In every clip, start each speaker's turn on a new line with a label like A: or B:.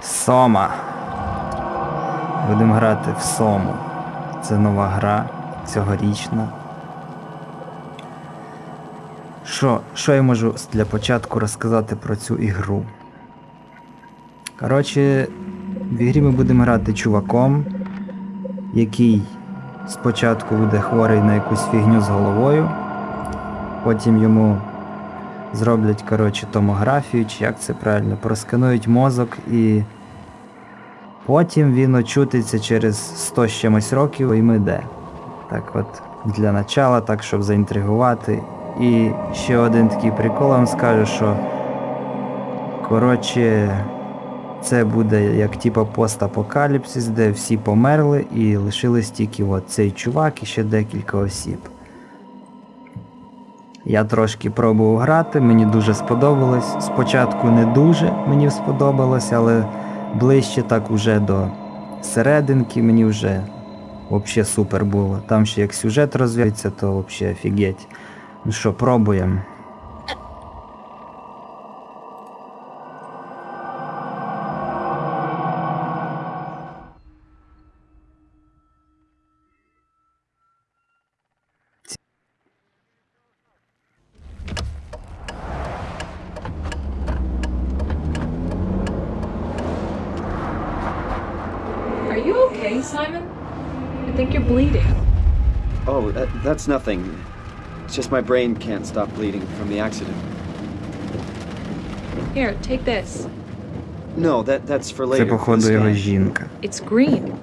A: Сома. Будемо грати в Сому. Це нова гра, цьогорічна. Що, що я можу для початку розказати про цю ігру? Коротше, в ігрі ми будемо грати чуваком, який спочатку буде хворий на якусь фігню з головою, потім йому зроблять коротше, томографію, чи як це правильно, просканують мозок і потім він очутиться через 100 з чимось років і ми де. Так от, для начала, так, щоб заінтригувати. І ще один такий прикол вам скажу, що коротше, це буде як типа постапокаліпсис, де всі померли і лишились тільки от цей чувак і ще декілька осіб. Я трошки пробував грати, мені дуже сподобалось. Спочатку не дуже мені сподобалось, але ближче так уже до серединки мені вже взагалі супер було. Там ще як сюжет розвивається, то взагалі офігеть. Ну що, пробуємо.
B: that, that's nothing. It's just my brain can't stop bleeding from the accident.
C: Here, take this.
B: No, that that's for
A: Це
B: later. for the
A: походу його
B: scan.
A: жінка.
C: It's green.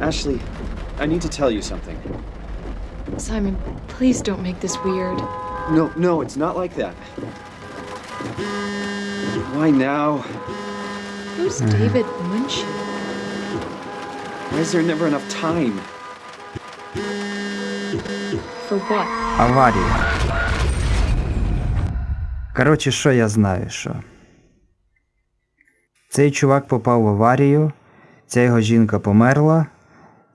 B: Ashley, I need to tell you something.
C: Simon, please don't make this weird.
B: No, no, it's not like that. Why now?
C: Who's David Munchie?
B: Why is there never enough time?
A: Аварія. Коротше, що я знаю, що. Цей чувак попав в аварію, ця його жінка померла,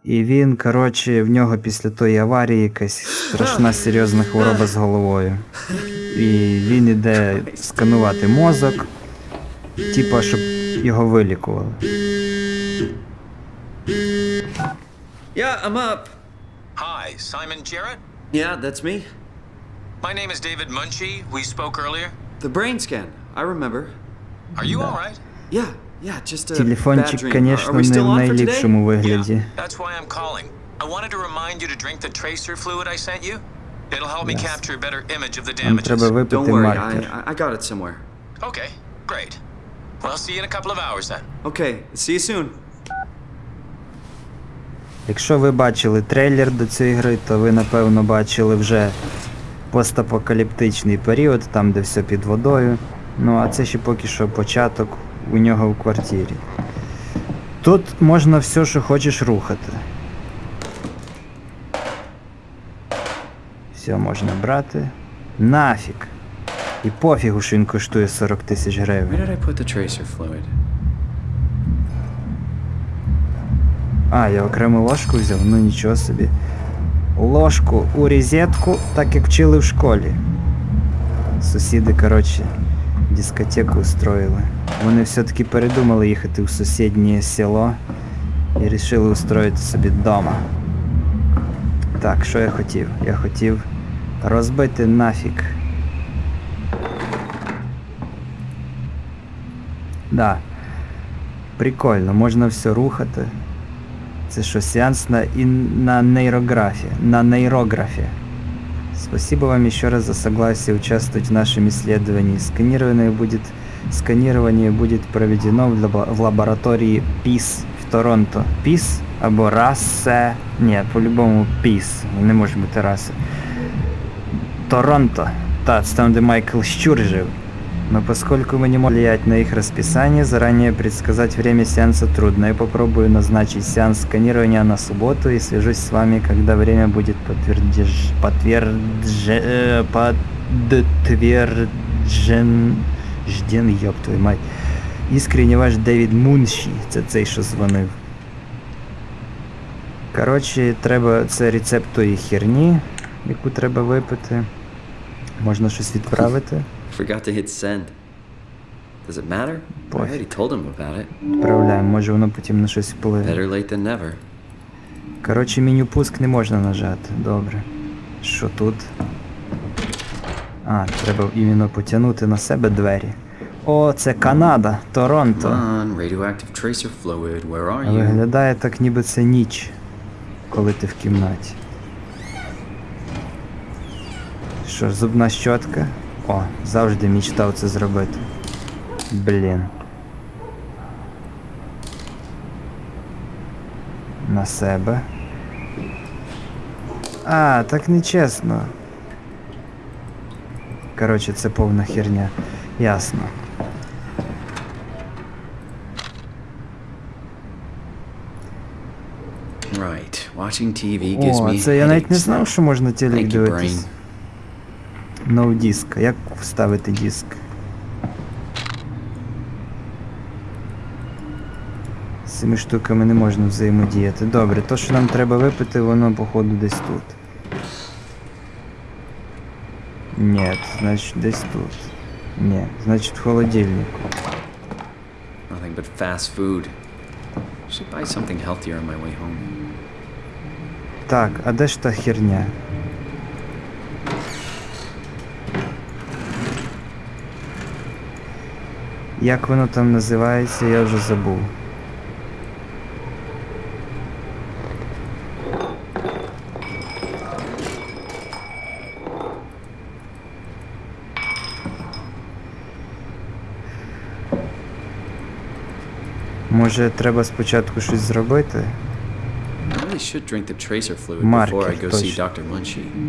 A: і він, коротше, в нього після тої аварії якась страшна серйозна хвороба з головою. І він іде сканувати мозок, типа, щоб його вилікували.
B: Yeah, I'm up.
D: Hi, Simon Jarrett.
B: Yeah, that's me.
D: My name is David Munchie. We spoke earlier.
B: The brain scan. I remember.
D: Are you all right?
B: Yeah, yeah, just a bad
A: Телефончик,
B: dream.
A: звісно,
B: Are we
A: не
B: still
A: в
B: on for today?
A: найліпшому вигляді.
D: Yeah, that's why I'm calling. I wanted to remind you to drink the tracer fluid I sent you. It'll help me
A: Yes.
D: capture a better image of the
A: Нам
D: damages.
A: треба
B: Don't
A: випити
B: worry,
A: маркер.
B: I, I- I got it somewhere.
D: Okay, great. Well, I'll see you in a couple of hours then.
B: Okay, see you soon.
A: Якщо ви бачили трейлер до цієї гри, то ви напевно бачили вже постапокаліптичний період, там де все під водою. Ну а це ще поки що початок у нього в квартирі. Тут можна все, що хочеш рухати. Все можна брати. Нафіг. І пофігу, що він коштує 40 тисяч гривень. А, я окрему ложку взяв, ну нічого собі. Ложку у розетку, так як вчили в школі. Сусіди, коротше, дискотеку устроїли. Вони все-таки передумали їхати в сусіднє село і вирішили устроїти собі вдома. Так, що я хотів? Я хотів розбити нафіг. Да. Прикольно, можна все рухати. Це що, сеанс на, и на нейрографе, на нейрографе. Спасибо вам еще раз за согласие участвовать в нашем исследовании. Сканирование будет, сканирование будет проведено в, лабо- в лаборатории ПИС в Торонто. ПИС або расе. Ні, по-любому ПІС. Не може бути раси. Торонто. Та, це там, де Майкл Щур жив. Но поскольку мы не можем влиять на их расписание, заранее предсказать время сеанса трудно. Я попробую назначить сеанс сканирования на субботу и свяжусь с вами, когда время будет подтвердеж... подтвердже... э, подтверджен... Жден, ёб твою мать. Искренне ваш Девід Мунші, це цей, що дзвонив. Коротше, треба. Це рецепт тої херні, яку треба випити. Можна щось відправити.
B: Forgot to hit send. Does it matter? I already told him about it.
A: Відправляємо, може воно потім на щось вплине.
B: Better late than never.
A: Коротше, меню пуск не можна нажати. Добре. Що тут? А, треба іменно потягнути на себе двері. О, це Канада, Торонто.
B: On, radioactive tracer fluid, where are you?
A: Виглядає так, ніби це ніч, коли ти в кімнаті. Що ж, зубна щотка? О, завжди мечтав це зробити. Блін. На себе. А, так нечесно. Коротше, це повна херня. Ясно.
B: Right, watching TV gives
A: О,
B: me
A: це я навіть не знав,
B: now.
A: що можна телек дивитись. No диск. Як вставити диск? З цими штуками не можна взаємодіяти. Добре, то, що нам треба випити, воно походу десь тут. Ні, значить десь тут. Ні, значить в холодильнику.
B: Nothing but fast food. Should buy something healthier on my way home.
A: Так, а де ж та херня? Як воно там називається, я вже забув. Може, треба спочатку щось зробити? Маркер, точно.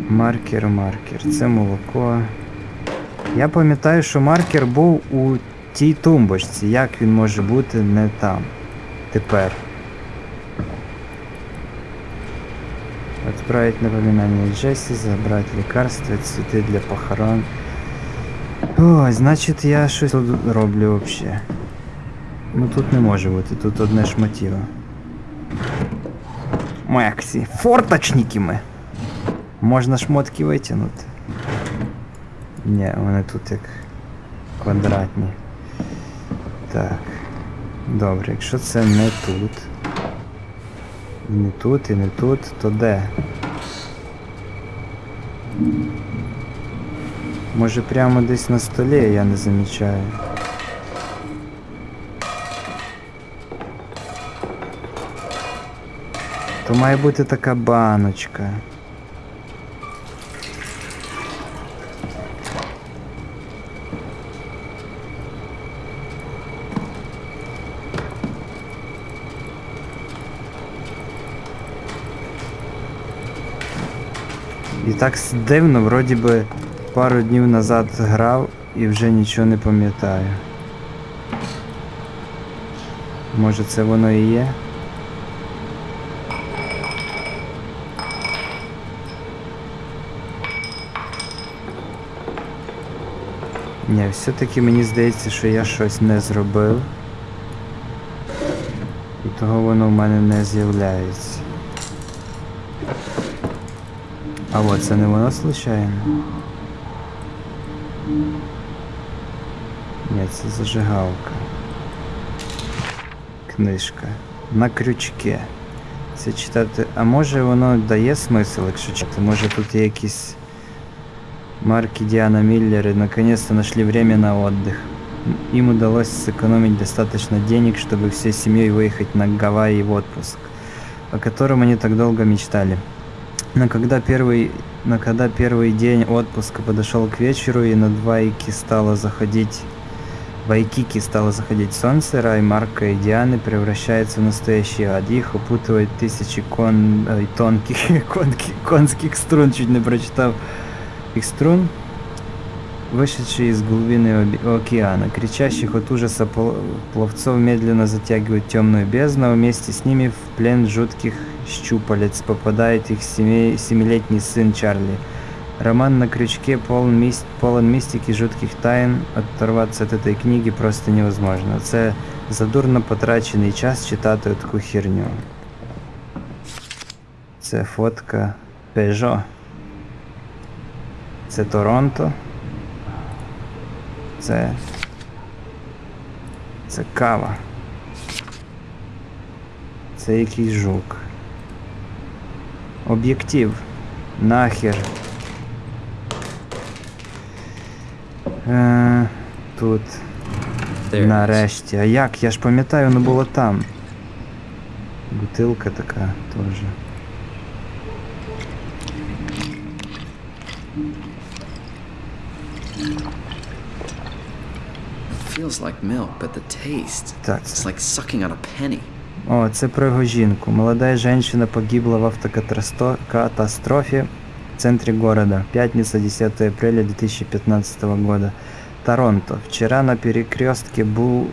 A: Маркер, маркер. Це молоко. Я пам'ятаю, що маркер був у тій тумбочці. Як він може бути не там? Тепер. Отправить напоминание Джесси, забрать лекарства, цветы для похорон. Ой, значить я щось роблю вообще. Ну тут не може бути, тут одне шматіло. Мексі, форточники ми. Можна шмотки витягнути. Ні, вони тут як квадратні. Так. Добре, якщо це не тут. Не тут, і не тут, то де? Може прямо десь на столі я не замічаю. То має бути така баночка. І так дивно, вроді би пару днів назад грав і вже нічого не пам'ятаю. Може це воно і є? Ні, все-таки мені здається, що я щось не зробив. І того воно в мене не з'являється. А от це не воно случайно? Ні, це зажигалка. Книжка. На крючке. Це читати. А може воно дає смисл, якщо читати? Може тут є якісь марки Диана Миллеры наконец-то нашли время на отдых. М, Им удалось сэкономить достаточно денег, чтобы всей семьей выехать на Гавайи в отпуск, о котором они так долго мечтали. Но когда первый, но когда первый день отпуска подошел к вечеру и над Вайки стало заходить Вайкики стало заходить солнце, рай Марка и Дианы превращается в настоящий ад. Их опутывает тысячи кон... ой, тонких конки- конских струн, чуть не прочитал их струн, вышедшие из глубины океана. Кричащих от ужаса пловцов медленно затягивают темную бездну, а вместе с ними в плен жутких щупалец попадает их семилетний сын Чарли. Роман на крючке полон, мист, полон мистики, жутких тайн. Оторваться от этой книги просто невозможно. Це задурно потрачений час читати таку херню. Це фотка Peugeot. Це Торонто. Це Це кава. Це якийсь жук. Об'єктив. Нахер. Е, тут. Нарешті. А як? Я ж пам'ятаю, воно було там. Бутилка така теж.
E: Feels like milk, but the taste.
A: Так,
E: It's like sucking on a penny.
A: О, це про його жінку. Молодая женщина погибла в автокатастрофе в центре города. Пятница, 10 апреля 2015 года. Торонто. Вчера на перекрестке. Блу...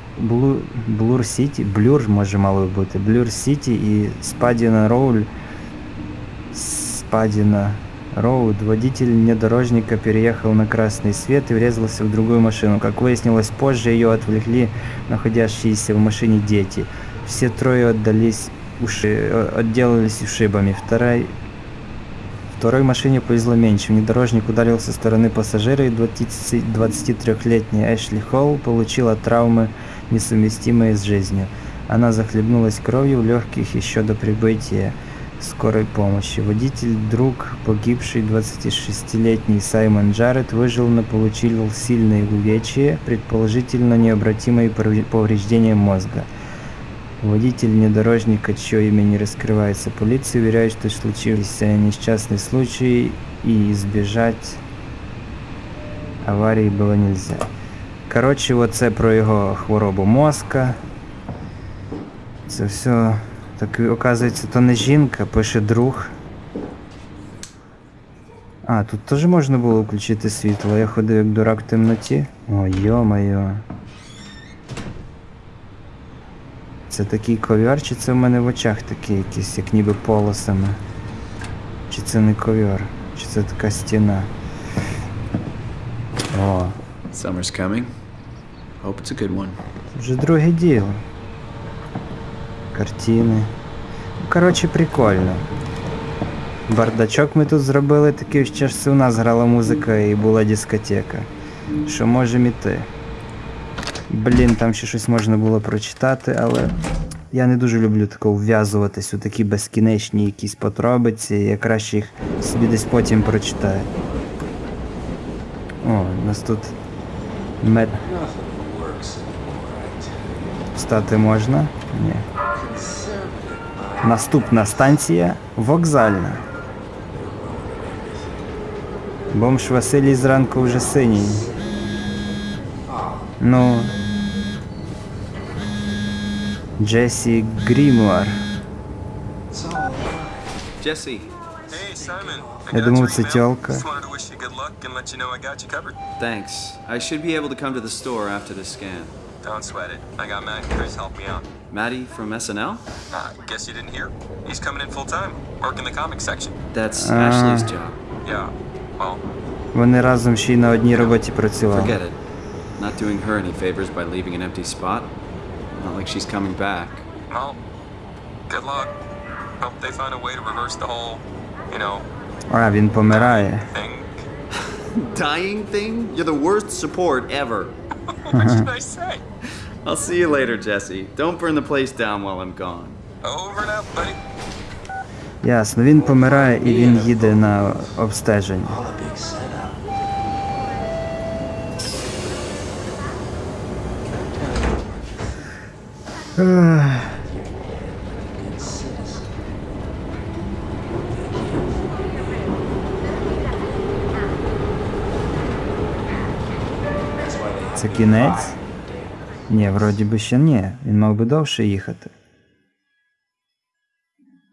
A: Блур Сити, Блюр може мало бути, Блюр Сити и Спадина Роуль, Спадина Роуд, водитель внедорожника переехал на красный свет и врезался в другую машину. Как выяснилось позже, ее отвлекли находящиеся в машине дети. Все трое отдались уши... э, отделались ушибами. Второй... Второй машине повезло меньше. Внедорожник ударил со стороны пассажира, и 20 23-летняя Эшли Холл получила травмы, несовместимые с жизнью. Она захлебнулась кровью в легких еще до прибытия скорой помощи. Водитель, друг погибший 26-летний Саймон Джаред выжил, но получил сильные увечья, предположительно необратимые повре- повреждения мозга. Водитель внедорожника, чье имя не раскрывается полиции, уверяет, что случился несчастный случай и избежать аварии было нельзя. Коротше, оце про його хворобу мозка. Це все. Так оказується, то не жінка, пише друг. А, тут теж можна було включити світло. Я ходив як дурак в темноті. О, йо-моє. Це такий ковер, чи це в мене в очах такі якісь, як ніби полосами? Чи це не ковер? Чи це така стіна? О,
E: Summer's coming. Hope it's a good one.
A: вже друге діло. Картини. Ну, коротше, прикольно. Бардачок ми тут зробили такий, ще ж у нас грала музика і була дискотека. Що можемо іти. Блін, там ще щось можна було прочитати, але я не дуже люблю тако вв'язуватись у такі безкінечні якісь подробиці, я краще їх собі десь потім прочитаю. О, у нас тут мед. Встати можна? Ні. Наступна станція вокзальна. Бомж Василій зранку вже синій. Ну. Джесі Грімуар.
E: Jesse,
D: Hey, Simon.
A: Я думав, це тёлка.
D: Just wanted to wish you good luck and let you know I got you covered.
E: thanks. I should be able to come to the store after the scan.
D: Don't sweat it. I got Matt and Chris help me out.
E: Maddie from SNL?
D: Uh, guess you didn't hear? He's coming in full time, working the comics section.
E: That's
A: Ah.
E: Ashley's job.
D: Yeah. Well,
A: Вони разом ще й на одній роботі працювали.
E: Forget it. Not doing her any favors by leaving an empty spot. Not like she's coming back.
D: well, good luck. Hope they find a way to reverse the whole, you know,
A: А, він помирає.
D: thing.
E: Dying thing? You're the worst support ever.
D: what should I say?
E: I'll see you later, Jesse. Don't burn the place down while I'm gone.
D: Over and out, buddy.
A: Ясно, він помирає і він їде на обстеження. Це кінець? Ні, вроді би ще ні. Він мав би довше їхати.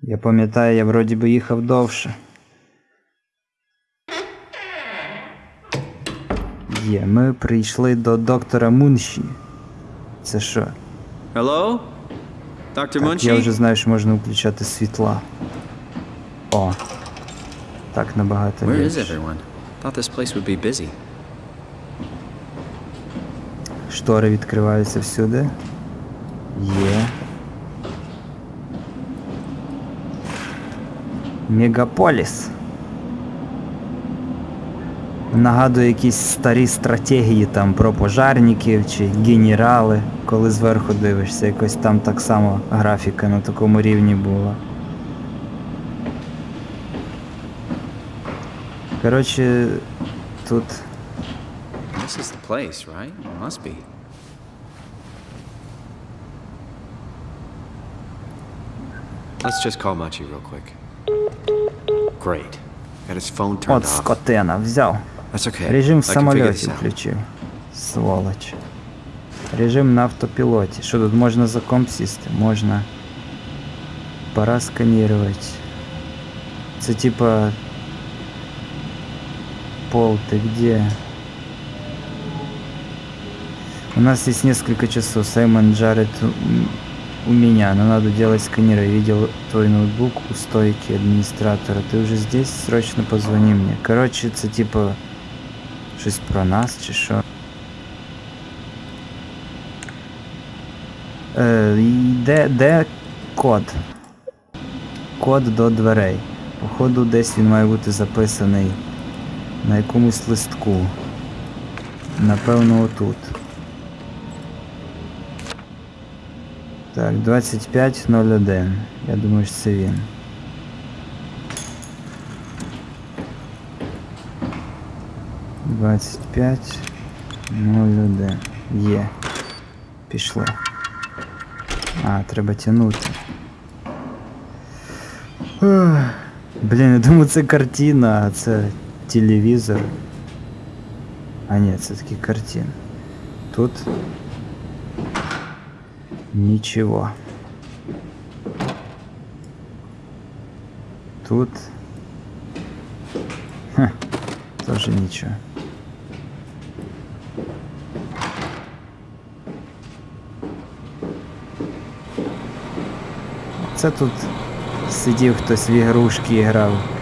A: Я пам'ятаю, я вроді би їхав довше. Є, ми прийшли до доктора Мунші. Це що?
E: Hello?
A: Так,
E: Munchie?
A: я вже знаю, що можна включати світла. О. Так набагато
E: Where is everyone? Thought this place would be busy.
A: Штори відкриваються всюди. Є. Мегаполіс. Нагадує якісь старі стратегії там про пожарників чи генерали, коли зверху дивишся, якось там так само графіка на такому рівні була. Коротше, тут
E: This is the place, right? It must be. Let's just call Machi real quick. Great. Got his phone turned
A: от
E: off.
A: скотина, взяв.
E: That's okay.
A: Режим в
E: I can figure
A: самольоті
E: this out.
A: включив. Сволоч. Режим на автопілоті. Що тут можна за комп сісти? Можна. Пора сканувати. Це типа. Пол, ты где? У нас есть несколько часов. Саймон Джаред у, меня. Но надо делать сканеры. Я видел твой ноутбук у стойки администратора. Ты уже здесь? Срочно позвони мне. Короче, це типа. Щось про нас чи що. Де, де код? Код до дверей. Походу, десь він має бути записаний на якомусь листку. Напевно, отут. Так, 2501. Я думаю, що це він. Двадцять п'ять нуль один. Є. Пішло. А, треба тягнути. Ух. Блін, я думаю, це картина, а це телевізор. А ні, це таки картина. Тут нічого. Тут. Ха, тоже нічого. Це тут сидів хтось в ігрушки і грав.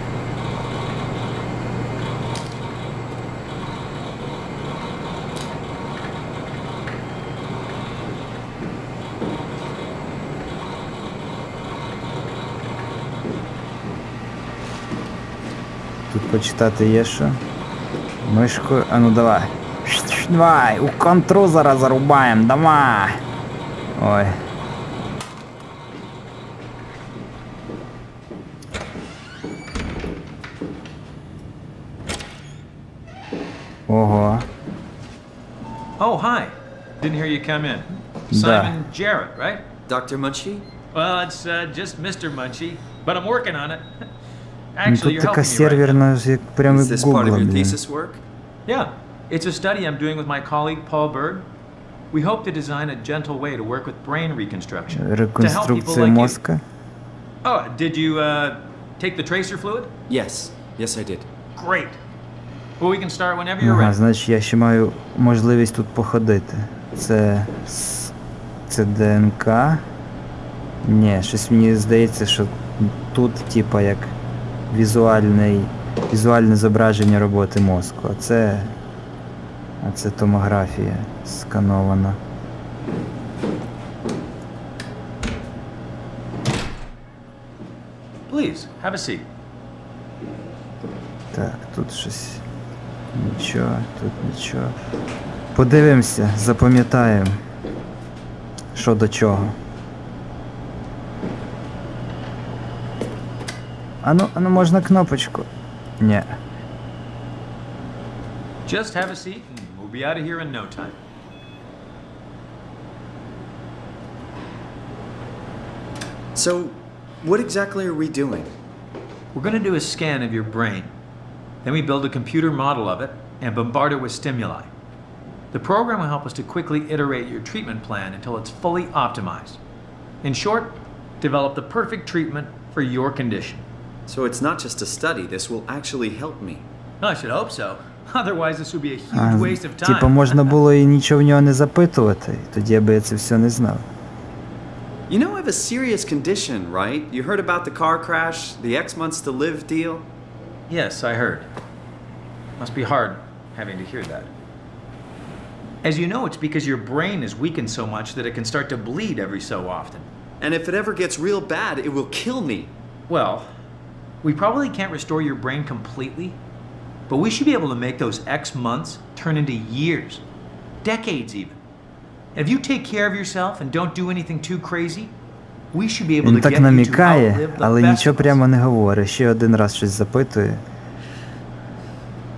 A: Почитати є що? Мишкою. А ну давай. Давай, у контру зараз зарубаємо, давай. Ой. Ого.
F: Oh, hi. Didn't hear you come in.
A: Да.
F: Simon Jarrett, right?
E: Dr. Munchie?
F: Well, it's uh, just Mr. Munchie, but I'm working on it.
A: Ну,
F: Actually,
A: тут
F: you're
A: така
F: helping me, right?
A: серверна, як прямо
E: Is
A: як
E: this part of
A: Google,
E: your
A: блін.
E: thesis work?
F: Yeah, it's a study I'm doing with my colleague Paul Bird. We hope to design a gentle way to work with brain reconstruction to help people
A: Реконструкція
F: like you.
A: мозка.
F: Oh, did you uh, take the tracer fluid?
E: Yes. Yes, I did.
F: Great. Well, we can start whenever you're
A: Ага,
F: ready.
A: значить я ще маю можливість тут походити. Це. с- Це ДНК. Ні, щось мені здається, що тут, типа, як візуальний, візуальне зображення роботи мозку. А це. А це томографія сканована.
F: Please, have a seat.
A: Так, тут щось. Нічого, тут нічого. Подивимося, запам'ятаємо. Що до чого. Ану, ану можна кнопочку. Ні.
F: Just have a seat, and we'll be out of here in no time.
E: So, what exactly are we doing?
F: We're going to do a scan of your brain. Then we build a computer model of it and bombard it with stimuli. The program will help us to quickly iterate your treatment plan until it's fully optimized. In short, develop the perfect treatment for your condition.
E: So it's not just a study, this will actually help me.
F: I should hope so. Otherwise, this would be a huge
A: А,
F: waste of time.
A: типа можна було і нічого в нього не запитувати, тоді би я це все не знав.
E: You know I have a serious condition, right? You heard about the car crash, the X months to live deal?
F: Yes, I heard. Must be hard having to hear that. As you know, it's because your brain is weakened so much that it can start to bleed every so often.
E: And if it ever gets real bad, it will kill me.
F: Well, we probably can't restore your brain completely, But we should be able to make those X months turn into years, decades even. And if you take care of yourself and don't do anything too crazy, we should be able
A: Він
F: to
A: так
F: get you to
A: намікає,
F: outlive the
A: але
F: best
A: нічого
F: of us.
A: прямо не говорить. Ще один раз щось запитує.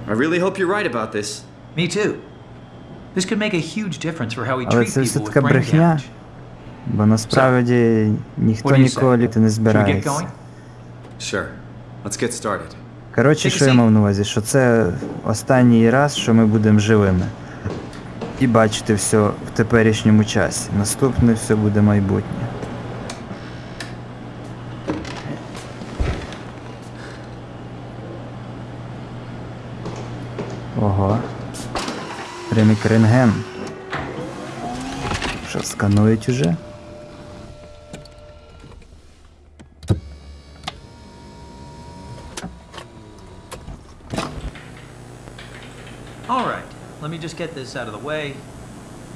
E: I really hope you're right about this.
F: Me too. This could make a huge difference for how we
A: Але
F: treat
A: це все
F: people with
A: така
F: brain
A: брехня.
F: damage.
A: Бо насправді ніхто
F: What do you
A: ніколи
F: say?
A: літи не
F: Should we get
A: збирається.
F: going?
E: Sure. Let's get started.
A: Коротше, що я мав на увазі, що це останній раз, що ми будемо живими. І бачити все в теперішньому часі. Наступне все буде майбутнє. Ого. Прям як рентген. Що, сканують уже?
F: All right. Let me just get this out of the way.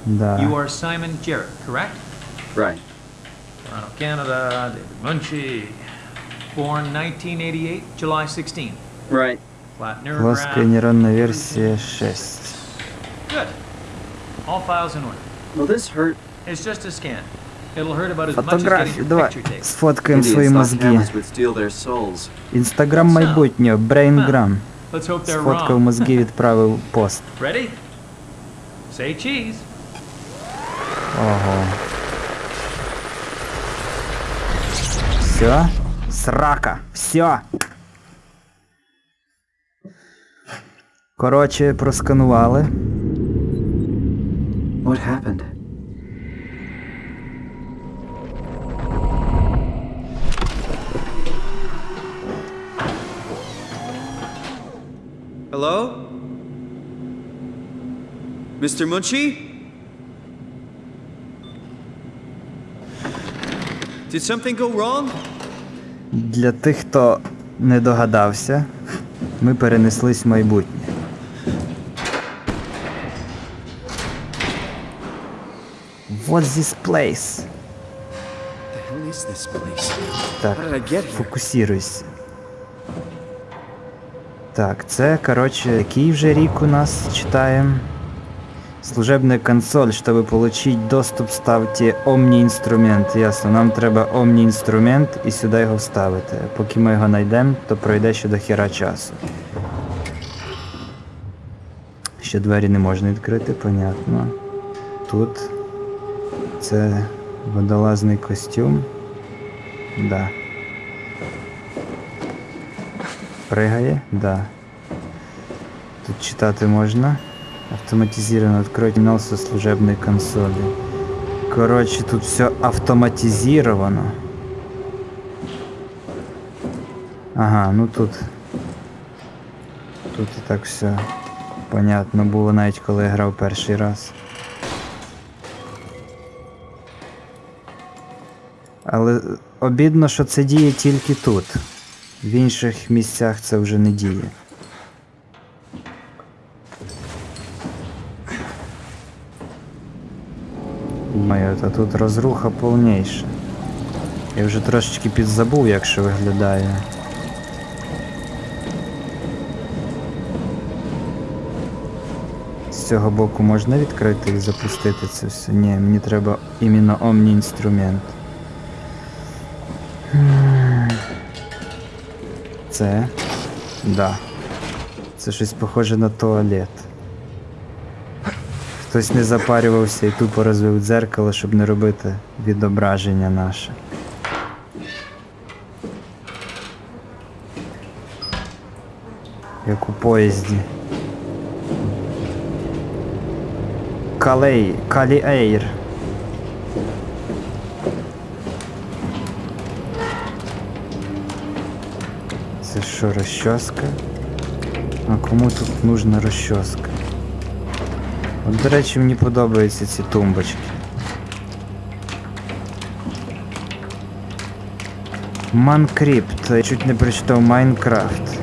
A: Да.
F: You are Simon Jarrett, correct?
B: Right.
F: Toronto, Canada. David Munchie. Born 1988, July 16th.
B: Right.
F: Flat
A: Плоская
F: neurograph.
A: нейронна версія 6.
F: Good. All files in order.
B: Will this hurt?
F: It's just a scan. It'll hurt about as much as getting
A: Фотографії,
F: your
A: давай
F: picture taken.
A: сфоткаємо свої
B: Indians thought
A: мозги.
B: cameras would steal their souls.
A: Інстаграм майбутнього, Брейнграм.
F: Let's hope they're
A: Сфоткав
F: wrong.
A: мозги, відправив пост.
F: Ready? Say cheese.
A: Ого. Все? Срака. Все. Коротше, просканували.
B: What happened?
E: Hello? Mr. Munchie? Did something go wrong?
A: Для тих, хто не догадався, ми перенеслись в майбутнє. What's this place?
E: The hell is this place?
A: Так, фокусируйся. Так, це, короче, який вже рік у нас читаємо. Служебная консоль, чтобы получить доступ, ставьте Omni-інструмент. Ясно, нам треба Omni-інструмент і сюди його вставити. Поки ми його знайдемо, то пройде ще до хера часу. Ще двері не можна відкрити, понятно. Тут це водолазний костюм. Да. Пригає? Да. Тут читати можна. Автоматизировано. Откройте терминал со служебной консоли. Короче, тут все автоматизировано. Ага, ну тут. Тут і так все понятно було навіть коли я грав перший раз. Але обідно, що це діє тільки тут. В інших місцях це вже не діє. Моя, та тут розруха повніша. Я вже трошечки підзабув, як що виглядає. З цього боку можна відкрити і запустити це все? Ні, мені треба іменно омні інструмент. Це. Да. Це щось похоже на туалет. Хтось не запарювався і тупо розвив дзеркало, щоб не робити відображення наше. Як у поїзді. Калей, Калі Що, розчоска? А кому тут нужна розчоска? От, до речі, мені подобаються ці тумбочки. Манкрипт. Я чуть не прочитав Майнкрафт.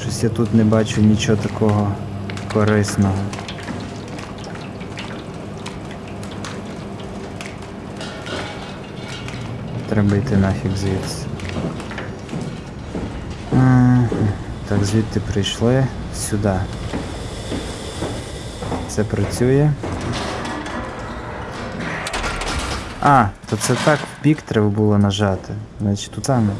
A: Щось я тут не бачу нічого такого корисного. Треба йти нафіг звідси. Так, звідти прийшли сюди. Це працює. А, то це так в бік треба було нажати. Значить тут саме.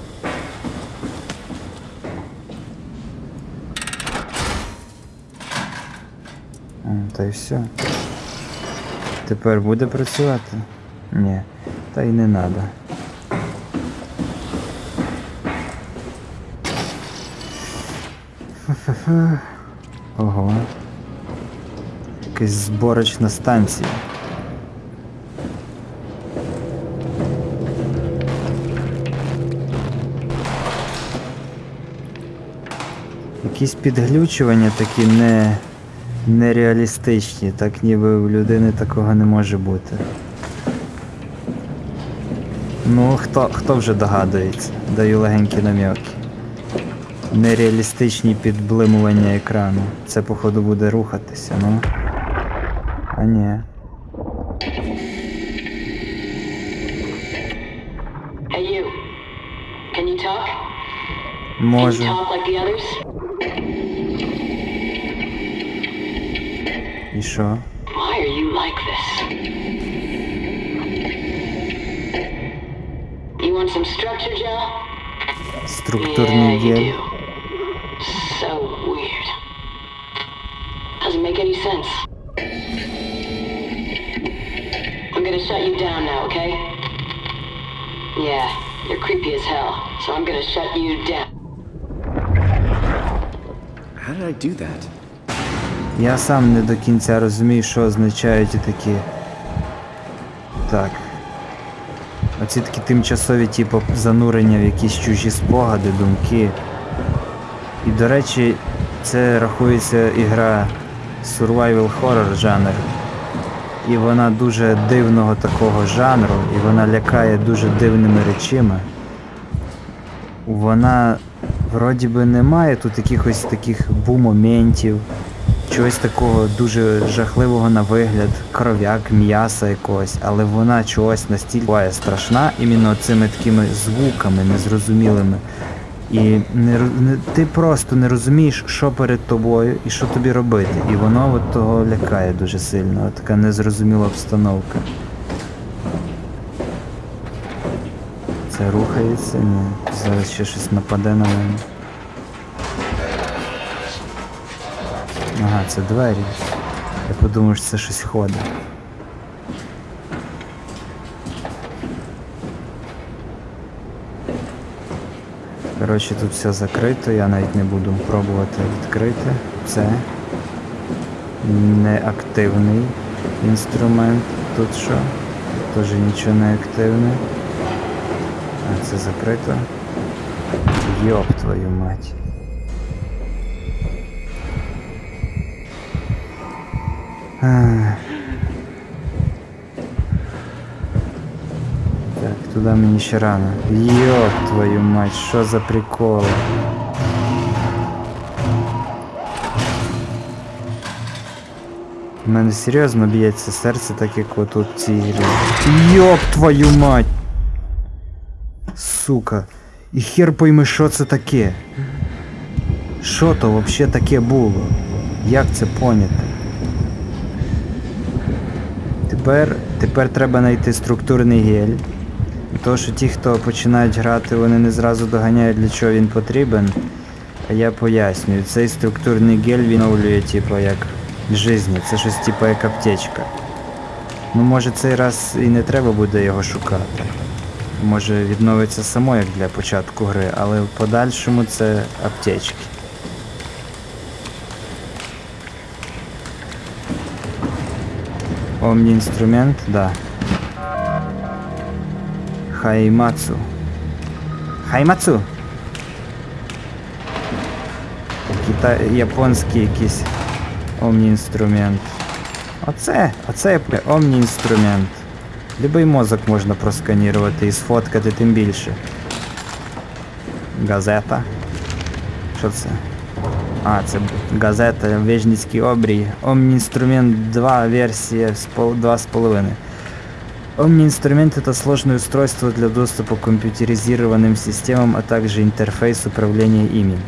A: Та й все. Тепер буде працювати? Ні, та й не треба. Ого. Якась зборочна станція. Якісь підглючування такі не, нереалістичні, так ніби у людини такого не може бути. Ну, хто, хто вже догадується? Даю легенькі нам'яки. Нереалістичні підблимування екрану. Це, походу, буде рухатися, ну. А ні.
G: Hey, you. Can you talk? Can you
A: Може.
G: talk like the others?
A: І що?
G: Why are you like this? You want some structure, Joe?
A: Структурний
G: yeah, you
A: гель.
G: do. So weird. Doesn't make any sense. I'm gonna shut you down now, okay? Yeah, you're creepy as hell, so I'm gonna shut you down.
E: How did I do that?
A: Я сам не до кінця розумію, що означають такі. Так. Оці такі тимчасові, типу, занурення в якісь чужі спогади, думки. І, до речі, це рахується ігра survival horror жанр. І вона дуже дивного такого жанру, і вона лякає дуже дивними речами. Вона вроді би немає тут якихось таких бу-моментів, чогось такого дуже жахливого на вигляд, кров'як, м'яса якогось, але вона чогось настільки буває страшна іменно цими такими звуками незрозумілими. І не, не, ти просто не розумієш, що перед тобою і що тобі робити. І воно от того лякає дуже сильно. От така незрозуміла обстановка. Це рухається, ні. Зараз ще щось нападе на мене. Ага, це двері. Я подумав, що це щось ходить. Коротше, тут все закрито, я навіть не буду пробувати відкрити. Це неактивний інструмент. Тут що? Теж нічого не активне. А це закрито. Йоп твою мать. Ах. Так, туди мені ще рано. Йоп твою мать, що за прикол? У мене серйозно б'ється серце, так як отут в цій грі. Твою мать! Сука. І хер пойми, що це таке. Що то вообще таке було? Як це поняти? Тепер, тепер треба знайти структурний гель. То, що ті, хто починають грати, вони не зразу доганяють, для чого він потрібен. А я пояснюю, цей структурний гель відновлює, типу, як жизнь. Це щось типу як аптечка. Ну, може цей раз і не треба буде його шукати. Може відновиться само як для початку гри, але в подальшому це аптечки. Омні інструмент, да. Хаймацу. Хаймацу! Кита... Японський якийсь омні інструмент. Оце, оце є омні інструмент. Любий мозок можна просканірувати і сфоткати тим більше. Газета. Що це? А, це газета Вежницький обрій. Omni инструмент 2, версия с пол- 2,5. Omni инструмент это сложное устройство для доступа к компьютеризированным системам, а также интерфейс управления ими.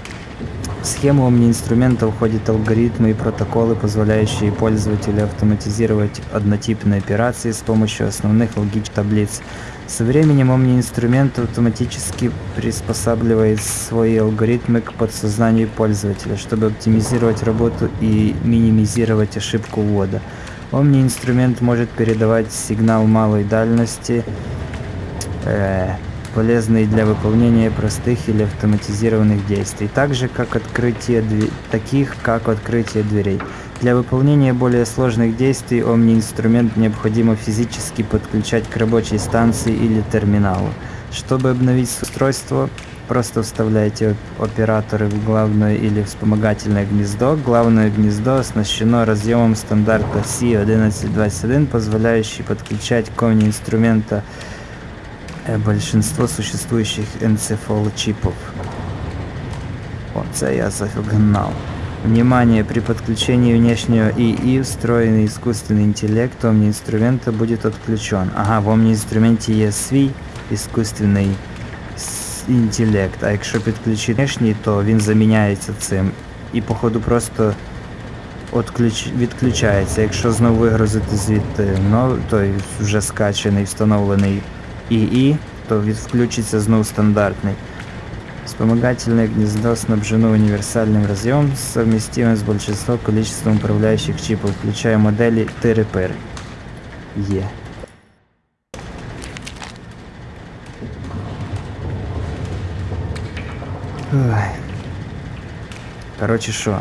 A: В схему Omni-инструмента входят алгоритмы и протоколы, позволяющие пользователю автоматизировать однотипные операции с помощью основных логических таблиц. Со временем Omni-инструмент автоматически приспосабливает свои алгоритмы к подсознанию пользователя, чтобы оптимизировать работу и минимизировать ошибку ввода. Omni-инструмент может передавать сигнал малой дальности, э, полезный для выполнения простых или автоматизированных действий, так же как открытие дверей, таких как открытие дверей. Для выполнения более сложных действий Omni-инструмент необходимо физически подключать к рабочей станции или терминалу. Чтобы обновить устройство, просто вставляете оп- операторы в главное или вспомогательное гнездо. Главное гнездо оснащено разъемом стандарта C1121, позволяющий подключать к Omni-инструмента е, большинство существующих энцефалочипов. Оце я загнал. Внимание, при подключении внешнего ИИ встроенный искусственный интеллект Omni-инструмента будет отключен. Ага, в Omni-інструменті є свій искусственний с- інтелект, а якщо підключити внешній, то він заміняється цим. І походу просто отключ... відключається. Якщо знову вигрузити звідти ну, той вже скачаний, встановлений ИИ, то від... включиться знову стандартний. Вспомогательное гнездо снабжено универсальным разъемом, совместимым с большинством количеством управляющих чипов, включая модели Тыры-Пыры. Е. Ой. Короче, що?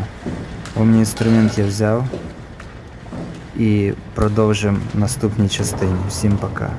A: Умний інструмент я взяв. І продовжимо наступній частині. Всім пока.